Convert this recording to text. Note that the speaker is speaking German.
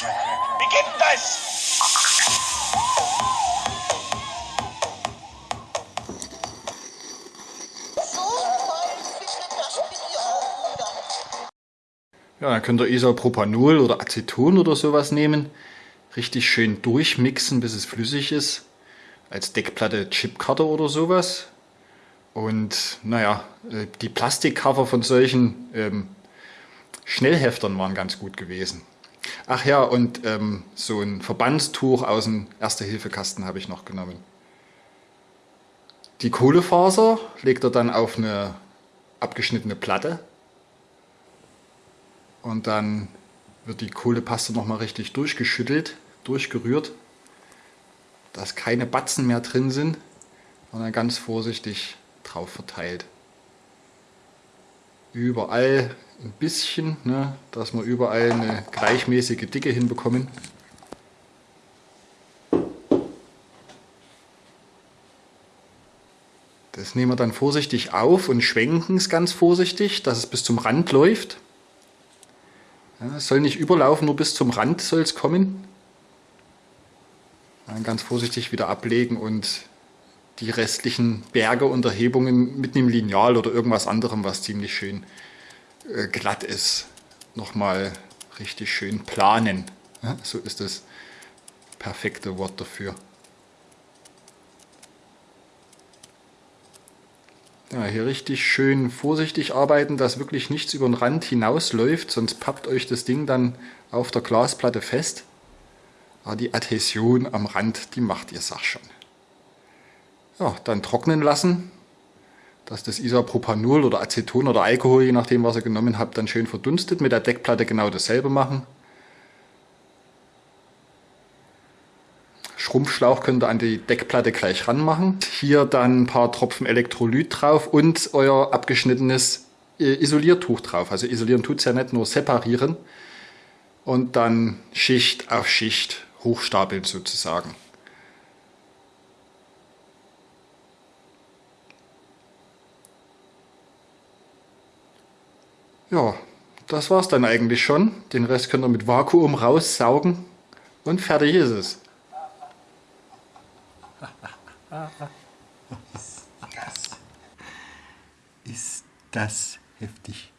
Wie gibt das? Ja, dann könnt ihr Isopropanol oder Aceton oder sowas nehmen. Richtig schön durchmixen, bis es flüssig ist. Als Deckplatte Chipkarte oder sowas. Und naja, äh, die Plastikcover von solchen ähm, Schnellheftern waren ganz gut gewesen. Ach ja, und ähm, so ein Verbandstuch aus dem Erste-Hilfe-Kasten habe ich noch genommen. Die Kohlefaser legt er dann auf eine abgeschnittene Platte und dann wird die Kohlepaste nochmal richtig durchgeschüttelt, durchgerührt, dass keine Batzen mehr drin sind und dann ganz vorsichtig drauf verteilt. Überall ein bisschen, ne, dass wir überall eine gleichmäßige Dicke hinbekommen. Das nehmen wir dann vorsichtig auf und schwenken es ganz vorsichtig, dass es bis zum Rand läuft. Ja, es soll nicht überlaufen, nur bis zum Rand soll es kommen. Dann ganz vorsichtig wieder ablegen und die restlichen Berge und Erhebungen mit einem Lineal oder irgendwas anderem, was ziemlich schön äh, glatt ist, nochmal richtig schön planen. Ja, so ist das perfekte Wort dafür. Ja, hier richtig schön vorsichtig arbeiten, dass wirklich nichts über den Rand hinausläuft, sonst pappt euch das Ding dann auf der Glasplatte fest. Aber die Adhäsion am Rand, die macht ihr Sach schon. Ja, dann trocknen lassen, dass das Isopropanol oder Aceton oder Alkohol, je nachdem was ihr genommen habt, dann schön verdunstet. Mit der Deckplatte genau dasselbe machen. Schrumpfschlauch könnt ihr an die Deckplatte gleich ranmachen. Hier dann ein paar Tropfen Elektrolyt drauf und euer abgeschnittenes äh, Isoliertuch drauf. Also isolieren tut es ja nicht, nur separieren. Und dann Schicht auf Schicht hochstapeln sozusagen. Ja, das war's dann eigentlich schon. Den Rest könnt ihr mit Vakuum raussaugen und fertig ist es. Ist das heftig?